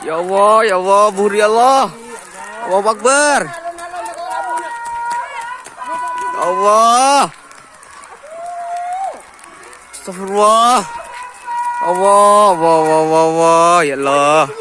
Ya Allah, ya Allah, buri Allah. Allah Akbar. Ya Allah. Astagfirullah. Ya Allah, Allah, Allah, Allah, ya Allah.